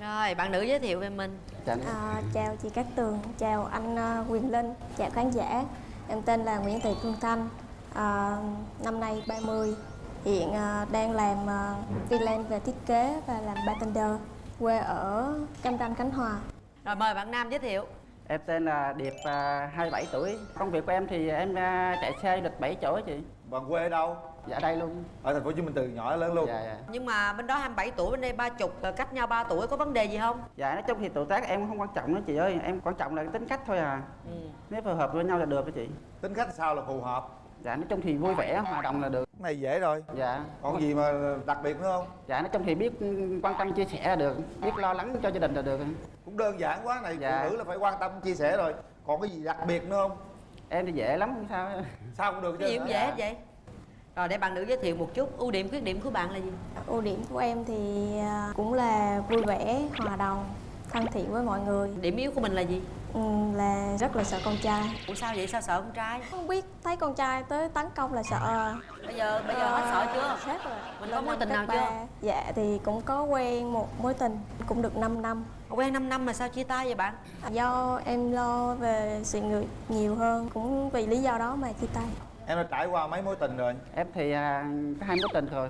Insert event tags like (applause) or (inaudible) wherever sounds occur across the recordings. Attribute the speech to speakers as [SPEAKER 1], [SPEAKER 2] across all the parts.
[SPEAKER 1] rồi bạn nữ giới thiệu về mình.
[SPEAKER 2] À, chào chị Cát Tường, chào anh à, Quyền Linh, chào khán giả. Em tên là Nguyễn Thị Phương Thanh, à, năm nay 30, hiện à, đang làm à, freelance về thiết kế và làm bartender, quê ở Cam Ranh, Khánh Hòa.
[SPEAKER 1] rồi mời bạn nam giới thiệu
[SPEAKER 3] Em tên là Điệp, à, 27 tuổi. Công việc của em thì em à, chạy xe lịch 7 chỗ chị.
[SPEAKER 4] Bạn quê ở đâu?
[SPEAKER 3] Dạ đây luôn.
[SPEAKER 4] Ở thành phố hồ chí minh từ nhỏ lớn luôn.
[SPEAKER 3] Dạ dạ.
[SPEAKER 1] Nhưng mà bên đó 27 tuổi bên đây ba chục cách nhau 3 tuổi có vấn đề gì không?
[SPEAKER 3] Dạ nói chung thì tuổi tác em không quan trọng nữa chị ơi. Em quan trọng là tính cách thôi à.
[SPEAKER 1] Ừ.
[SPEAKER 3] Nếu phù hợp với nhau là được đó chị.
[SPEAKER 4] Tính cách sao là phù hợp
[SPEAKER 3] Dạ nói chung thì vui vẻ, hòa đồng là được.
[SPEAKER 4] Cái này dễ rồi.
[SPEAKER 3] Dạ.
[SPEAKER 4] Còn gì mà đặc biệt nữa không?
[SPEAKER 3] Dạ nói chung thì biết quan tâm chia sẻ là được Biết lo lắng cho gia đình là được.
[SPEAKER 4] Cũng đơn giản quá này
[SPEAKER 3] Dạ.
[SPEAKER 4] phụ nữ là phải quan tâm chia sẻ rồi. Còn cái gì đặc biệt nữa không?
[SPEAKER 3] Em thì dễ lắm không sao.
[SPEAKER 4] Sao cũng được
[SPEAKER 1] cái gì
[SPEAKER 4] chứ
[SPEAKER 1] cũng dễ hết vậy. Rồi để bạn nữ giới thiệu một chút ưu điểm khuyết điểm của bạn là gì?
[SPEAKER 2] Ưu điểm của em thì à, cũng là vui vẻ, hòa đồng, thân thiện với mọi người,
[SPEAKER 1] điểm yếu của mình là gì
[SPEAKER 2] ừ, là rất là sợ con trai.
[SPEAKER 1] ủa sao vậy sao sợ con trai
[SPEAKER 2] Không biết thấy con trai tới tấn công là sợ.
[SPEAKER 1] bây giờ bây giờ hết sợ chưa
[SPEAKER 2] Hết rồi.
[SPEAKER 1] Mình có mối tình nào
[SPEAKER 2] ba.
[SPEAKER 1] chưa?
[SPEAKER 2] Dạ thì cũng có quen một mối tình cũng được 5 năm.
[SPEAKER 1] quen 5 năm mà sao chia tay vậy bạn
[SPEAKER 2] Do em lo về sự nghiệp nhiều hơn Cũng vì lý do đó mà chia tay
[SPEAKER 4] em đã trải qua mấy mối tình rồi
[SPEAKER 3] Em thì à, có hai mối tình rồi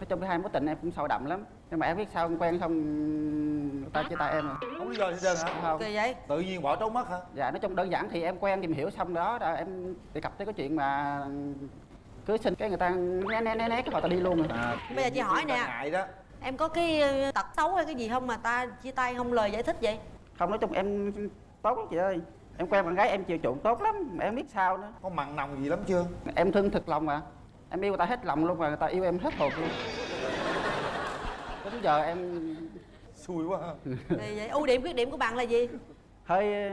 [SPEAKER 3] Nói chung cái hai mối tình em cũng sâu đậm lắm Nhưng mà em biết sao em quen xong người ta chia tay em rồi.
[SPEAKER 4] Không lý do gì hết hả?
[SPEAKER 3] Không.
[SPEAKER 1] Kỳ vậy?
[SPEAKER 4] Tự nhiên bỏ trốn mất hả?
[SPEAKER 3] Dạ nói chung đơn giản thì em quen tìm hiểu xong đó. Là em đề cập tới cái chuyện mà cưới xin cái người ta né né né né cái họ ta đi luôn rồi.
[SPEAKER 4] À,
[SPEAKER 1] Bây giờ chị hỏi nè.
[SPEAKER 4] ngại đó.
[SPEAKER 1] Em có cái ờ, tật xấu hay cái gì không mà ta chia tay không lời giải thích vậy?
[SPEAKER 3] Không nói chung em tốt lắm chị ơi. Em quen bạn gái em chiều chuộng tốt lắm mà em biết sao nữa.
[SPEAKER 4] Có mặn nồng gì lắm chưa?
[SPEAKER 3] Em thương thực lòng mà. Em yêu người ta hết lòng luôn mà người ta yêu em hết hồn luôn đến giờ em
[SPEAKER 4] xui quá ha.
[SPEAKER 1] Vậy. Ưu điểm khuyết điểm của bạn là gì?
[SPEAKER 3] Hơi ờ,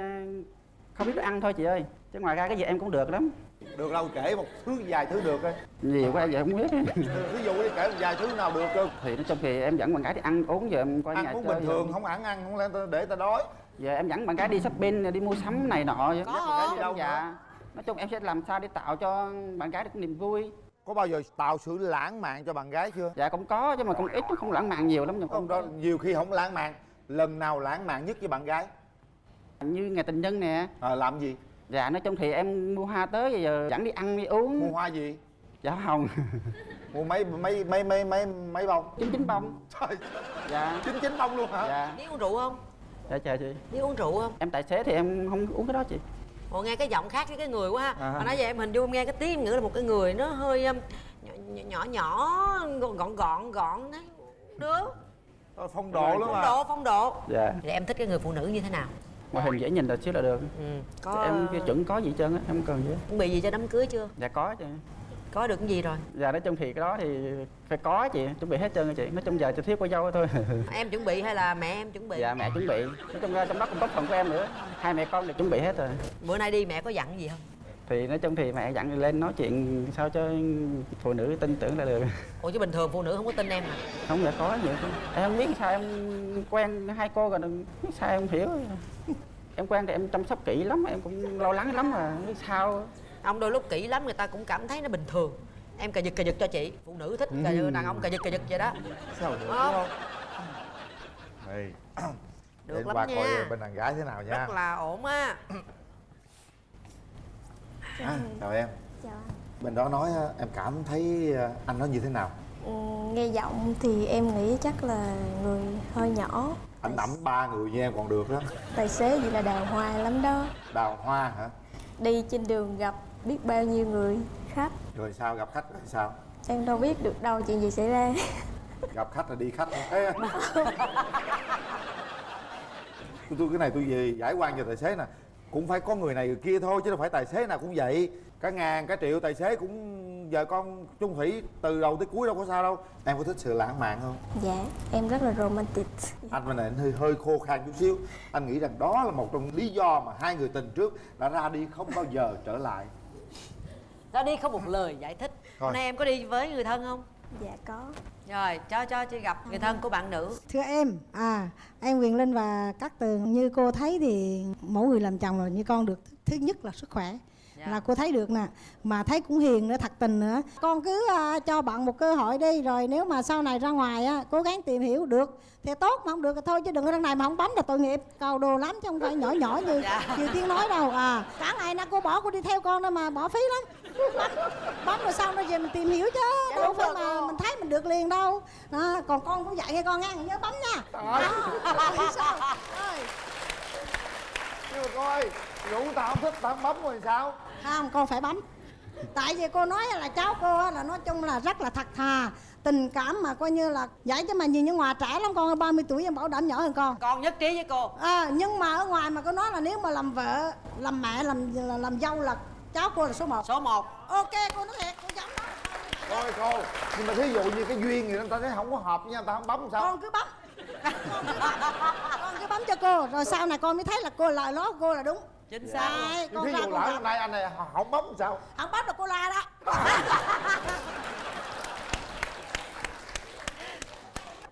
[SPEAKER 3] không biết ăn thôi chị ơi. Chứ ngoài ra cái gì em cũng được lắm.
[SPEAKER 4] Được đâu kể một thứ vài thứ được coi.
[SPEAKER 3] Nhiều quá giờ không biết.
[SPEAKER 4] Ví dụ đi kể một vài thứ nào được cơ
[SPEAKER 3] thì nói chung thì em dẫn bạn gái đi ăn uống giờ em nhà
[SPEAKER 4] ăn uống
[SPEAKER 3] chơi
[SPEAKER 4] bình thường không ăn ăn không lẽ để ta đói.
[SPEAKER 3] Giờ em dẫn bạn gái đi shopping đi mua sắm này nọ. Vậy.
[SPEAKER 1] Có hả?
[SPEAKER 3] đi đâu dạ. nói chung em sẽ làm sao để tạo cho bạn gái được niềm vui
[SPEAKER 4] có bao giờ tạo sự lãng mạn cho bạn gái chưa?
[SPEAKER 3] Dạ cũng có nhưng mà cũng ít không lãng mạn nhiều lắm nhưng
[SPEAKER 4] không đó nhiều khi không lãng mạn lần nào lãng mạn nhất với bạn gái?
[SPEAKER 3] Như ngày tình nhân nè.
[SPEAKER 4] À, làm gì?
[SPEAKER 3] Dạ nói chung thì em mua hoa tới giờ dẫn đi ăn đi uống.
[SPEAKER 4] Mua hoa gì?
[SPEAKER 3] Dạ hồng. (laughs)
[SPEAKER 4] Mua mấy mấy mấy mấy mấy mấy bông?
[SPEAKER 3] Chín chín bông.
[SPEAKER 4] Trời.
[SPEAKER 3] Dạ.
[SPEAKER 4] Chín chín bông luôn hả?
[SPEAKER 3] Dạ.
[SPEAKER 1] Biết uống rượu không?
[SPEAKER 3] Dạ chờ chị.
[SPEAKER 1] Biết uống rượu không?
[SPEAKER 3] Em tài xế thì em không uống cái đó chị
[SPEAKER 1] Ồ nghe cái giọng khác với cái người quá ha.
[SPEAKER 4] À.
[SPEAKER 1] Mà nói vậy em hình dung nghe cái tiếng nghĩ là một cái người nó hơi um, nhỏ nhỏ nhỏ gọn gọn gọn đấy. Được.
[SPEAKER 4] Ờ, phong độ lắm
[SPEAKER 1] Phong
[SPEAKER 4] mà
[SPEAKER 1] độ phong độ.
[SPEAKER 3] Dạ.
[SPEAKER 1] Thì em thích cái người phụ nữ như thế nào?
[SPEAKER 3] Ngoại hình dễ nhìn là xíu là được.
[SPEAKER 1] Ừ. Có
[SPEAKER 3] em cái chuẩn có gì hết trơn á em không cần gì hết.
[SPEAKER 1] Chuẩn bị gì cho đám cưới chưa?
[SPEAKER 3] Dạ có chứ
[SPEAKER 1] Có được cái gì rồi?
[SPEAKER 3] Dạ nói chung thì cái đó thì phải có chị chuẩn bị hết trơn rồi chị. Nói chung giờ chỉ thiếu cô dâu thôi. (laughs)
[SPEAKER 1] Em chuẩn bị hay là mẹ em chuẩn bị?
[SPEAKER 3] Dạ mẹ chuẩn bị. Nói chung ra trong đó cũng có phần của em nữa. Hai mẹ con đều chuẩn bị hết rồi.
[SPEAKER 1] Bữa nay đi mẹ có dặn gì không?
[SPEAKER 3] Thì nói chung thì mẹ dặn lên nói chuyện sao cho phụ nữ tin tưởng là được. (laughs)
[SPEAKER 1] Ủa chứ bình thường phụ nữ không có tin em à?
[SPEAKER 3] Không dạ có chứ. em không biết sao em quen hai cô rồi sao em hiểu. (laughs) Em quen thì em chăm sóc kỹ lắm em cũng lo lắng lắm mà sao
[SPEAKER 1] Ông đôi lúc kỹ lắm người ta cũng cảm thấy nó bình thường. Em cà giật cà giật cho chị. Phụ nữ thích cà
[SPEAKER 4] Ừ.
[SPEAKER 1] đàn ông cà giật cà giật vậy đó.
[SPEAKER 4] Sao được đúng
[SPEAKER 1] Không. (coughs)
[SPEAKER 4] không Đây.
[SPEAKER 1] Được
[SPEAKER 4] Để
[SPEAKER 1] lắm
[SPEAKER 4] qua
[SPEAKER 1] nha.
[SPEAKER 4] coi bên đàn gái thế nào nha.
[SPEAKER 1] Rất là ổn á.
[SPEAKER 4] À, chào em.
[SPEAKER 2] Chào anh.
[SPEAKER 4] Bên đó nói á, em cảm thấy à, anh nó như thế nào?
[SPEAKER 2] Ừ, Nghe giọng thì em nghĩ chắc là người hơi nhỏ.
[SPEAKER 4] Anh nắm ba người như em còn được đó
[SPEAKER 2] Tài xế gì là đào hoa lắm đó.
[SPEAKER 4] Đào hoa hả?
[SPEAKER 2] Đi trên đường gặp biết bao nhiêu người khách.
[SPEAKER 4] Rồi sao gặp khách rồi sao?
[SPEAKER 2] Em đâu biết được đâu chuyện gì xảy ra.
[SPEAKER 4] Gặp khách là đi khách Ê, tôi, tôi cái này tôi về giải quan cho tài xế nè. Cũng phải có người này người kia thôi chứ đâu phải tài xế nào cũng vậy. Cả ngàn cả triệu tài xế cũng giờ con chung thủy từ đầu tới cuối đâu có sao đâu. Em có thích sự lãng mạn không?
[SPEAKER 2] Dạ em rất là romantic.
[SPEAKER 4] Anh bên này anh hơi hơi khô khan chút xíu. Anh nghĩ rằng đó là một trong lý do mà hai người tình trước đã ra đi không bao giờ trở lại
[SPEAKER 1] Ra đi không một lời giải thích. Hôm nay em có đi với người thân không?
[SPEAKER 2] Dạ có
[SPEAKER 1] Rồi cho cho chị gặp người thân của bạn nữ
[SPEAKER 5] Thưa em, à em Quyền Linh và các tường như cô thấy thì mỗi người làm chồng là như con được thứ nhất là sức khỏe,
[SPEAKER 1] Dạ.
[SPEAKER 5] là cô thấy được nè mà thấy cũng hiền nữa thật tình nữa con cứ à, cho bạn một cơ hội đi rồi nếu mà sau này ra ngoài á cố gắng tìm hiểu được thì tốt mà không được thì thôi chứ đừng ở đằng này mà không bấm là tội nghiệp cầu đồ lắm chứ không phải nhỏ nhỏ như (laughs)
[SPEAKER 1] Dạ.
[SPEAKER 5] như tiên nói đâu à cả ngày nay cô bỏ cô đi theo con đó mà bỏ phí lắm (laughs) bấm, rồi sau đó về mình tìm hiểu chứ
[SPEAKER 1] Dạ,
[SPEAKER 5] đâu phải
[SPEAKER 1] rồi
[SPEAKER 5] mà
[SPEAKER 1] cô.
[SPEAKER 5] mình thấy mình được liền đâu đó, còn con cũng dạy nghe con nghe nhớ bấm nha đó. (laughs) Rồi, sao? Rồi.
[SPEAKER 4] nhưng mà cô ơi rủ tao không thích tao không bấm rồi sao?
[SPEAKER 5] Không con phải bấm. Tại vì cô nói là cháu cô là nói chung là rất là thật thà. Tình cảm mà coi như là vậy chứ mà nhìn như ngoài trẻ lắm con 30 tuổi em bảo đảm nhỏ hơn con.
[SPEAKER 1] Con nhất trí với cô.
[SPEAKER 5] À, nhưng mà ở ngoài mà cô nói là nếu mà làm vợ làm mẹ làm làm, làm dâu là cháu cô là số 1
[SPEAKER 1] số 1
[SPEAKER 5] ok cô nói thiệt cô giống đó
[SPEAKER 4] thôi cô nhưng mà thí dụ như cái duyên thì người ta thấy không có hợp với nhau ta không bấm sao?
[SPEAKER 5] Con cứ bấm con cứ bấm. Con cứ bấm cho cô rồi sau này con mới thấy là cô lời nói của cô là đúng
[SPEAKER 1] chính xác. Luôn.
[SPEAKER 5] Đấy,
[SPEAKER 4] nhưng
[SPEAKER 5] con
[SPEAKER 4] thí
[SPEAKER 5] ra
[SPEAKER 4] dụ lỡ hôm nay anh này không bấm sao?
[SPEAKER 5] Không bấm được cô la đó. (laughs)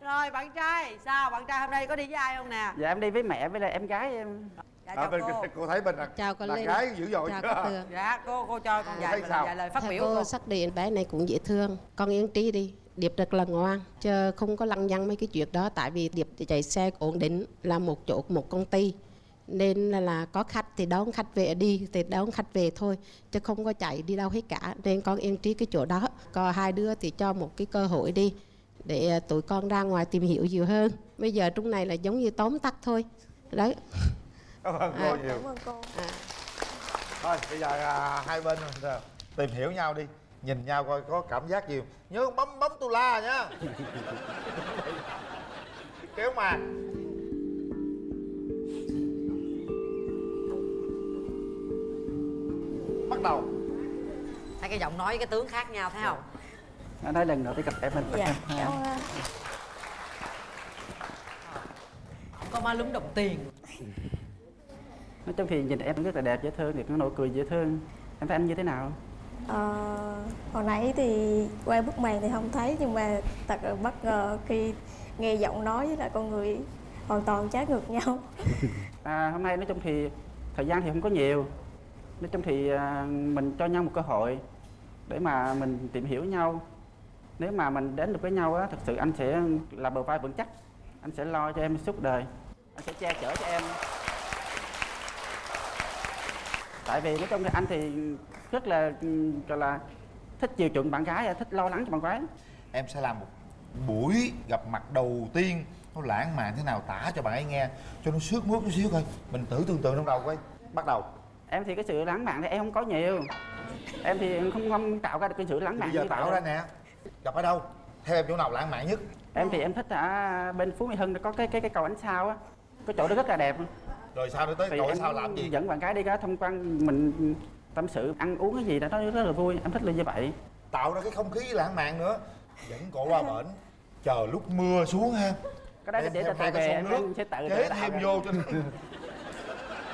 [SPEAKER 1] Rồi bạn trai sao? Bạn trai hôm nay có đi với ai không nè?
[SPEAKER 3] Dạ em đi với mẹ với lại em gái em.
[SPEAKER 1] Dạ
[SPEAKER 4] à, bên
[SPEAKER 1] cô.
[SPEAKER 4] cô thấy bên là,
[SPEAKER 6] Chào con
[SPEAKER 4] là gái dữ dội
[SPEAKER 6] Chào
[SPEAKER 4] chưa?
[SPEAKER 1] dạ cô cô cho con
[SPEAKER 4] Cô
[SPEAKER 1] dạy dạy lời phát
[SPEAKER 6] Theo
[SPEAKER 1] biểu
[SPEAKER 6] cô
[SPEAKER 1] cô.
[SPEAKER 6] xác định bé này cũng dễ thương. Con yên trí đi điệp rất là ngoan chứ không có lăng nhăng mấy cái chuyện đó tại vì điệp thì chạy xe ổn định là một chỗ một công ty nên là, là có khách thì đón khách về đi thì đón khách về thôi chứ không có chạy đi đâu hết cả. Nên con yên trí cái chỗ đó. Còn hai đứa thì cho một cái cơ hội đi để à, tụi con ra ngoài tìm hiểu nhiều hơn. Bây giờ trong này là giống như tóm tắt thôi. Đấy.
[SPEAKER 4] Cảm ơn cô
[SPEAKER 6] À.
[SPEAKER 4] nhiều.
[SPEAKER 2] Cảm ơn cô.
[SPEAKER 4] Thôi bây giờ à, hai bên à, tìm hiểu nhau đi nhìn nhau coi có cảm giác gì. Nhớ bấm bấm tu la nhá (laughs) kéo màn bắt đầu
[SPEAKER 1] thấy cái giọng nói cái tướng khác nhau thấy không?
[SPEAKER 3] Nó nói lần nữa tới gặp em mình.
[SPEAKER 2] Dạ
[SPEAKER 3] em (laughs)
[SPEAKER 2] cảm ơn
[SPEAKER 1] không có má lúm đồng tiền.
[SPEAKER 3] Nói chung thì nhìn em rất là đẹp dễ thương thì có nụ cười dễ thương. Em thấy anh như thế nào?
[SPEAKER 2] Ờ, hồi nãy thì qua bức màn thì không thấy nhưng mà thật là bất ngờ khi nghe giọng nói với lại con người hoàn toàn trái ngược nhau. (laughs)
[SPEAKER 3] À, hôm nay nói chung thì thời gian thì không có nhiều nói chung thì à, mình cho nhau một cơ hội để mà mình tìm hiểu nhau. Nếu mà mình đến được với nhau á thật sự anh sẽ là bờ vai vững chắc. Anh sẽ lo cho em suốt đời. Anh sẽ che chở cho em. Tại vì nói chung thì anh thì rất là, gọi là thích chiều chuộng bạn gái à, thích lo lắng cho bạn gái.
[SPEAKER 4] Em sẽ làm một buổi gặp mặt đầu tiên. Nó lãng mạn thế nào tả cho bạn ấy nghe. Cho nó sướt mướt chút xíu coi. Mình thử tưởng tượng trong đầu coi. Bắt đầu
[SPEAKER 3] em thì cái sự lãng mạn thì em không có nhiều. Em thì không không tạo ra được cái sự lãng mạn
[SPEAKER 4] bây giờ tạo ra nè. Gặp ở đâu? Theo em chỗ nào lãng mạn nhất?
[SPEAKER 3] Em thì em thích ở bên phú mỹ hưng có cái cái cái cầu ánh sao á. Cái chỗ đó rất là đẹp.
[SPEAKER 4] Rồi sao nữa tới
[SPEAKER 3] thì
[SPEAKER 4] cậu
[SPEAKER 3] em
[SPEAKER 4] sao làm gì?
[SPEAKER 3] dẫn bạn gái đi ra thông quan mình tâm sự ăn uống cái gì đó nó rất là vui. Em thích là như vậy.
[SPEAKER 4] Tạo ra cái không khí lãng mạn nữa. Dẫn cổ qua bển. Chờ lúc mưa xuống ha.
[SPEAKER 3] Cái đó để từ
[SPEAKER 4] cái
[SPEAKER 3] về em sẽ tự tự tạo
[SPEAKER 4] thêm
[SPEAKER 3] ra.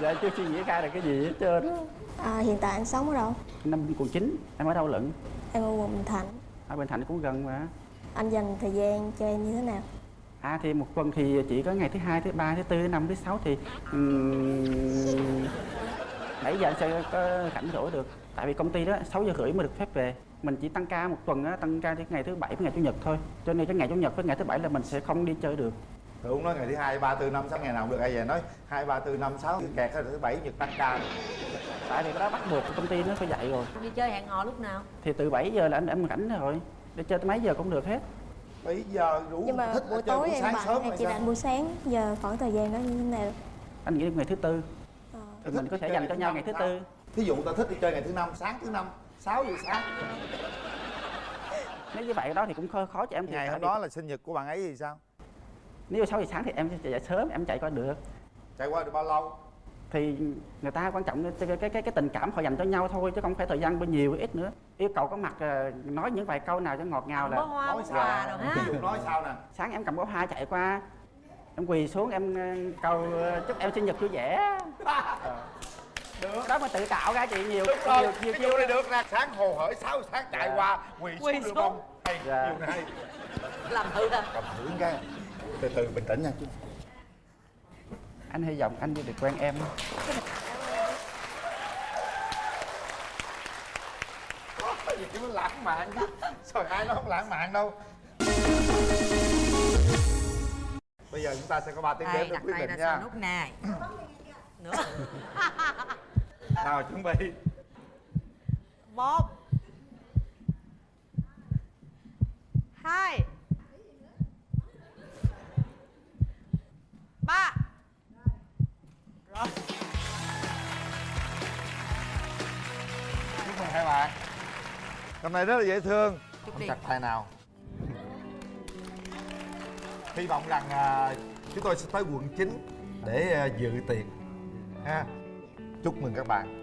[SPEAKER 3] Giờ chưa suy nghĩ ra được cái gì hết trơn? Á.
[SPEAKER 2] à, hiện tại anh sống ở đâu?
[SPEAKER 3] Năm quận chín em ở đâu lận?
[SPEAKER 2] Em ở quận Bình Thạnh.
[SPEAKER 3] Ở bên thành cũng gần mà.
[SPEAKER 2] Anh dành thời gian cho em như thế nào?
[SPEAKER 3] À thì một tuần thì chỉ có ngày thứ hai thứ ba thứ tư thứ năm thứ sáu thì um, 7 giờ anh sẽ có rảnh rỗi được. Tại vì công ty đó 6 giờ rưỡi mới được phép về. Mình chỉ tăng ca một tuần á tăng ca đến ngày thứ bảy với ngày chủ nhật thôi. Cho nên cái ngày chủ nhật với ngày thứ bảy là mình sẽ không đi chơi được
[SPEAKER 4] Rồi cũng nói ngày thứ hai ba tư năm sáu ngày nào cũng được ai về nói hai ba tư năm sáu kẹt thứ bảy nhật tăng ca
[SPEAKER 3] tại vì cái đó bắt buộc công ty nó phải dạy rồi.
[SPEAKER 1] Đi chơi hẹn hò lúc nào?
[SPEAKER 3] Thì từ 7 giờ là anh em rảnh rồi. Để chơi tới mấy giờ cũng được hết.
[SPEAKER 4] Bây giờ rủ
[SPEAKER 2] nhưng mà
[SPEAKER 4] thích
[SPEAKER 2] buổi tối
[SPEAKER 4] buổi
[SPEAKER 2] em
[SPEAKER 4] sáng sớm
[SPEAKER 2] em
[SPEAKER 4] hay
[SPEAKER 2] chỉ
[SPEAKER 4] sao?
[SPEAKER 2] rảnh buổi sáng giờ khoảng thời gian đó như thế nào?
[SPEAKER 3] Anh nghĩ ngày thứ tư.
[SPEAKER 2] Ờ.
[SPEAKER 3] thì mình có thể dành cho nhau ngày thứ tư.
[SPEAKER 4] thí dụ ta thích đi chơi ngày thứ năm sáng thứ năm 6 giờ sáng.
[SPEAKER 3] Nếu như vậy đó thì cũng khó, khó cho em
[SPEAKER 4] ngày hôm đó là sinh nhật của bạn ấy thì sao
[SPEAKER 3] nếu 6 giờ sáng thì em sẽ chạy sớm em chạy qua được.
[SPEAKER 4] Chạy qua được bao lâu?
[SPEAKER 3] Thì người ta quan trọng cái cái cái, cái tình cảm họ dành cho nhau thôi chứ không phải thời gian bao nhiêu ít nữa. Yêu cầu có mặt ờ, nói những vài câu nào cho ngọt ngào
[SPEAKER 1] bó
[SPEAKER 3] là
[SPEAKER 1] hoa
[SPEAKER 4] nói
[SPEAKER 1] bó
[SPEAKER 4] sao?
[SPEAKER 1] rồi ha.
[SPEAKER 4] Ví dụ nói sao nè?
[SPEAKER 3] Sáng em cầm bó hoa chạy qua em quỳ xuống em ờ, cầu ờ, chúc em sinh nhật vui vẻ. Được. Đó mà tự tạo ra chị nhiều
[SPEAKER 4] đúng rồi
[SPEAKER 3] nhiều, nhiều
[SPEAKER 4] cái vụ này được nè. Sáng hồ hởi 6 giờ sáng chạy
[SPEAKER 3] Dạ.
[SPEAKER 4] qua quỳ
[SPEAKER 1] Quỳ
[SPEAKER 4] xuống
[SPEAKER 1] xuống.
[SPEAKER 4] được không? Hay
[SPEAKER 3] Dạ.
[SPEAKER 4] chiêu này
[SPEAKER 1] làm thử nè
[SPEAKER 4] cầm thử cái từ từ bình tĩnh nha.
[SPEAKER 3] Anh hy vọng anh được quen em.
[SPEAKER 4] Gì chứ lãng mạn chứ Trời ai nói không lãng mạn đâu. Bây giờ chúng ta sẽ có 3 tiếng đếm để quyết định nha.
[SPEAKER 1] nút này. Nữa (laughs)
[SPEAKER 4] Nào chuẩn bị.
[SPEAKER 1] Một. Hai ba. Rồi.
[SPEAKER 4] Chúc mừng hai bạn. Hôm nay rất là dễ thương.
[SPEAKER 1] Đi.
[SPEAKER 4] chặt tay nào. Hy vọng rằng à, chúng tôi sẽ tới quận 9 để à, dự tiệc. Ha. Chúc mừng các bạn